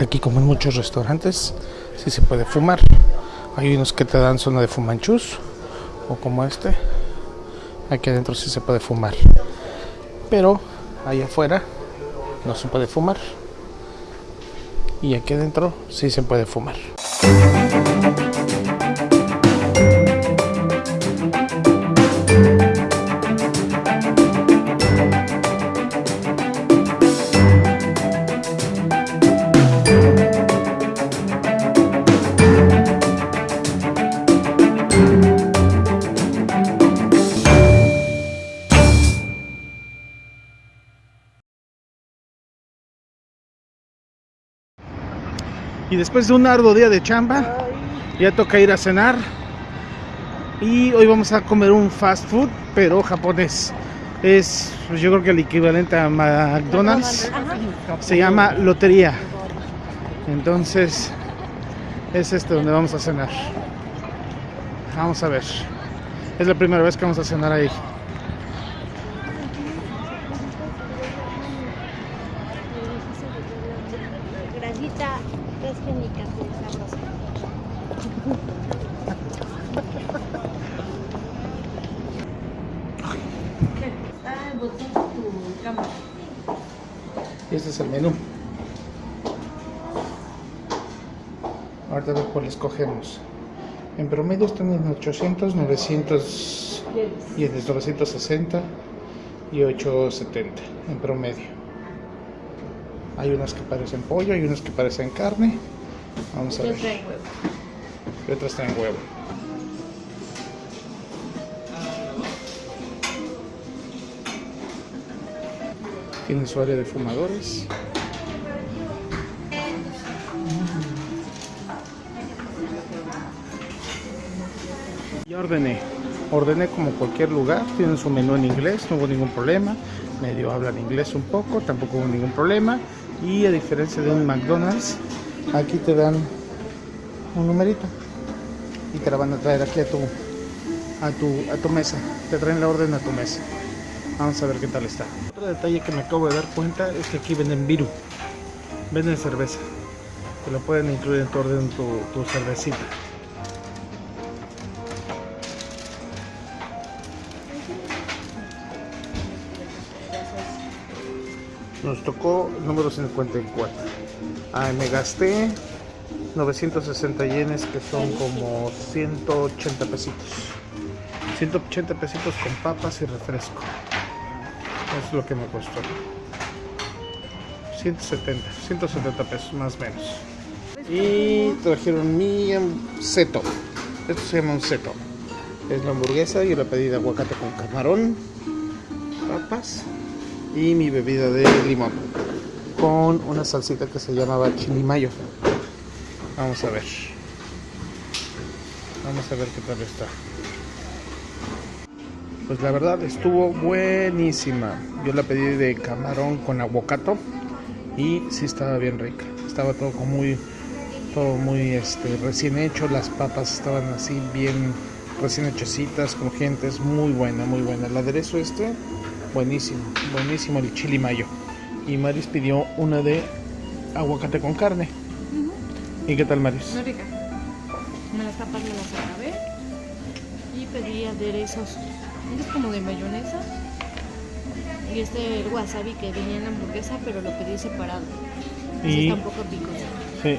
Aquí como en muchos restaurantes sí se puede fumar. Hay unos que te dan zona de fumanchus o como este. Aquí adentro sí se puede fumar. Pero allá afuera no se puede fumar. Y aquí adentro sí se puede fumar. Y después de un arduo día de chamba, ya toca ir a cenar. Y hoy vamos a comer un fast food, pero japonés. Es, pues, yo creo que el equivalente a McDonald's. Se llama Lotería. Entonces, es este donde vamos a cenar. Vamos a ver. Es la primera vez que vamos a cenar ahí. Grasita transgénica, sabrosa. Está el botón de tu cámara. Este es el menú. Ahorita ver cuál escogemos. En promedio están en 800, 900 yenes, 960 y 870 en promedio. Hay unas que parecen pollo, hay unas que parecen carne. Vamos a ver. trae huevo. Y otras traen huevo. Tienen su área de fumadores. Ya ordené. Ordené como cualquier lugar. Tienen su menú en inglés, no hubo ningún problema. Medio hablan inglés un poco, tampoco hubo ningún problema. Y a diferencia de un McDonald's, aquí te dan un numerito y te la van a traer aquí a tu a tu a tu mesa. Te traen la orden a tu mesa. Vamos a ver qué tal está. Otro detalle que me acabo de dar cuenta es que aquí venden viru venden cerveza. Te lo pueden incluir en tu orden tu, tu cervecita. Nos tocó el número 54 ah, me gasté 960 yenes que son como 180 pesitos. 180 pesitos con papas y refresco. Es lo que me costó. 170 170 pesos más o menos. Y trajeron mi seto esto se llama un seto es la hamburguesa y la pedí de aguacate con camarón papas y mi bebida de limón con una salsita que se llamaba chili mayo Vamos a ver. Vamos a ver qué tal está. Pues la verdad estuvo buenísima. Yo la pedí de camarón con aguacato y sí estaba bien rica. Estaba todo muy todo muy este recién hecho, las papas estaban así bien recién hechecitas, crujientes, muy buena, muy buena. El aderezo este buenísimo, buenísimo el chili mayo. Y Maris pidió una de aguacate con carne. ¿Y qué tal Maris? Muy rica. Me las tapas me las acabé. Y pedí aderezos. Este es como de mayonesa. Y este el wasabi que venía en la hamburguesa, pero lo pedí separado. Y- está un poco picoso. Sí.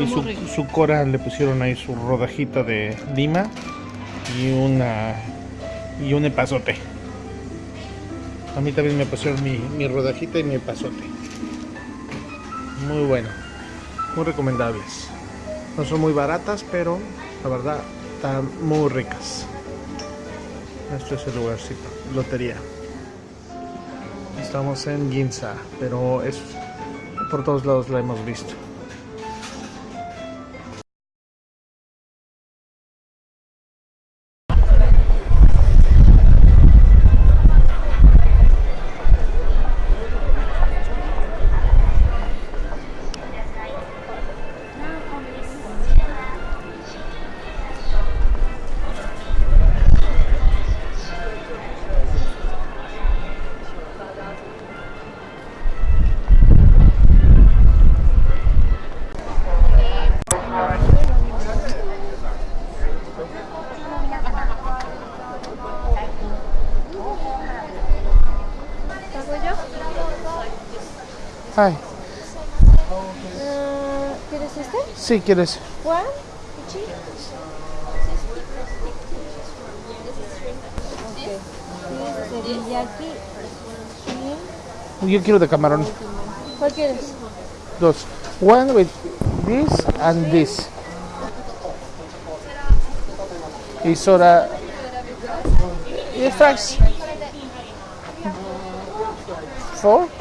Y su, rico. su cora le pusieron ahí su rodajita de lima y una y un epazote. A mí también me pusieron mi, rodajita y mi epazote. Muy bueno. Muy recomendables. No son muy baratas, pero la verdad están muy ricas. Esto es el lugarcito. Lotería. Estamos en Ginza, pero es por todos lados la hemos visto. Hi. Ah, ¿Quieres este? Sí, ¿quieres? Juan, Pichi. Ok. Teriyaki. Yo quiero de camarón. ¿Cuál quieres? Dos. One with this and this. Y soda. Y fries. Four?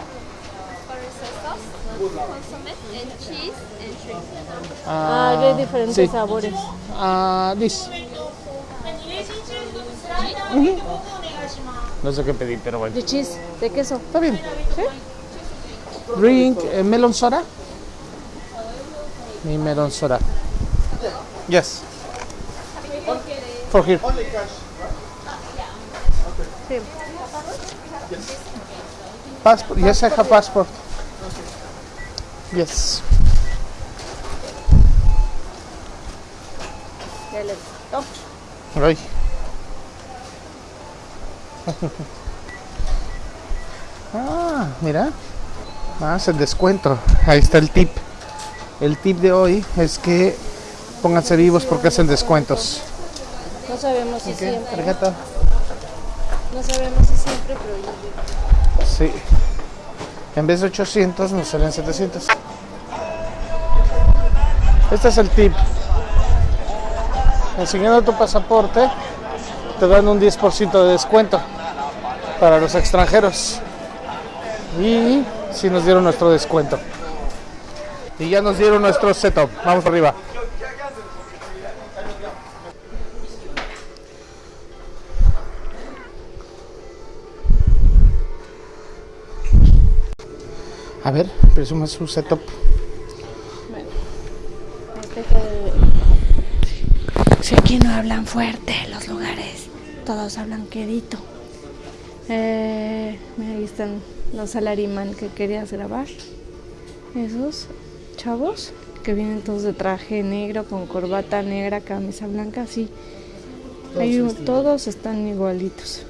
Consomme and cheese and shrimp. Ah, hay diferentes sí. sabores. Ah, this. Ujú. No sé qué pedir, pero bueno. De cheese, de queso. Está bien. Drink eh, melon soda. Mi melon soda. Yes. For here. Sí. Passport. Yes, I have passport. Yes. Ya le oh, Ay. Ah, mira. Más el descuento. Ahí está el tip. El tip de hoy es que pónganse vivos porque hacen descuentos. No sabemos si ¿Qué? siempre. Tarjeta. No sabemos si siempre, pero yo Sí. En vez de 800 nos salen 700. Este es el tip. Enseñando tu pasaporte te dan un 10% de descuento para los extranjeros. Y si nos dieron nuestro descuento. Y ya nos dieron nuestro setup. Vamos arriba. A ver, presuma su setup. Si aquí no hablan fuerte los lugares, todos hablan quedito. Eh, ahí están los salariman que querías grabar. Esos chavos que vienen todos de traje negro, con corbata negra, camisa blanca, sí. Hay un- todos están igualitos.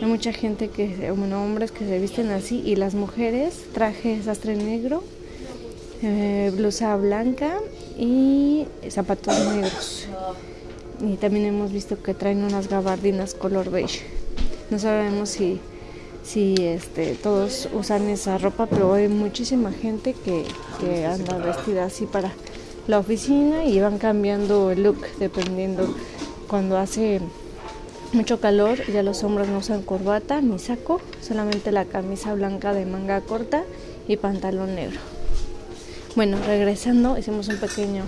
Hay mucha gente que, bueno, hombres que se visten así y las mujeres, traje sastre negro, eh, blusa blanca y zapatos negros. Y también hemos visto que traen unas gabardinas color beige. No sabemos si, si este, todos usan esa ropa, pero hay muchísima gente que, que anda vestida así para la oficina y van cambiando el look dependiendo cuando hace mucho calor, ya los hombres no usan corbata ni saco, solamente la camisa blanca de manga corta y pantalón negro. Bueno, regresando, hicimos un pequeño,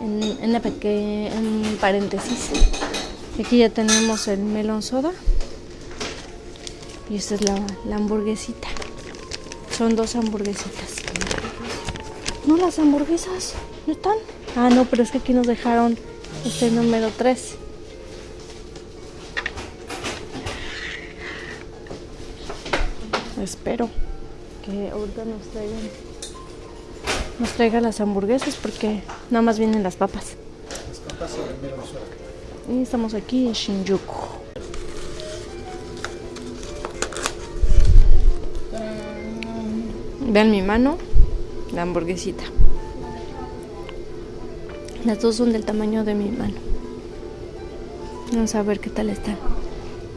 en, la peque- paréntesis. Aquí ya tenemos el melón soda. Y esta es la, la hamburguesita. Son dos hamburguesitas. No, las hamburguesas no están. Ah, no, pero es que aquí nos dejaron este número 3. Espero que ahorita nos traigan nos traigan las hamburguesas porque nada más vienen las papas. Y estamos aquí en Shinjuku. Vean mi mano, la hamburguesita. Las dos son del tamaño de mi mano. Vamos a ver qué tal están.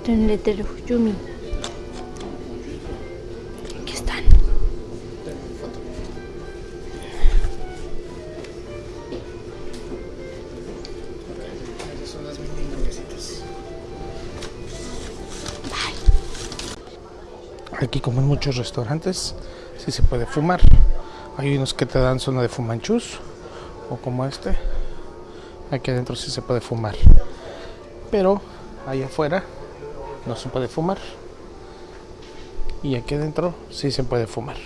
Tienen letrero, Yumi. Aquí como en muchos restaurantes sí se puede fumar. Hay unos que te dan zona de fumanchus o como este. Aquí adentro sí se puede fumar. Pero allá afuera no se puede fumar. Y aquí adentro sí se puede fumar.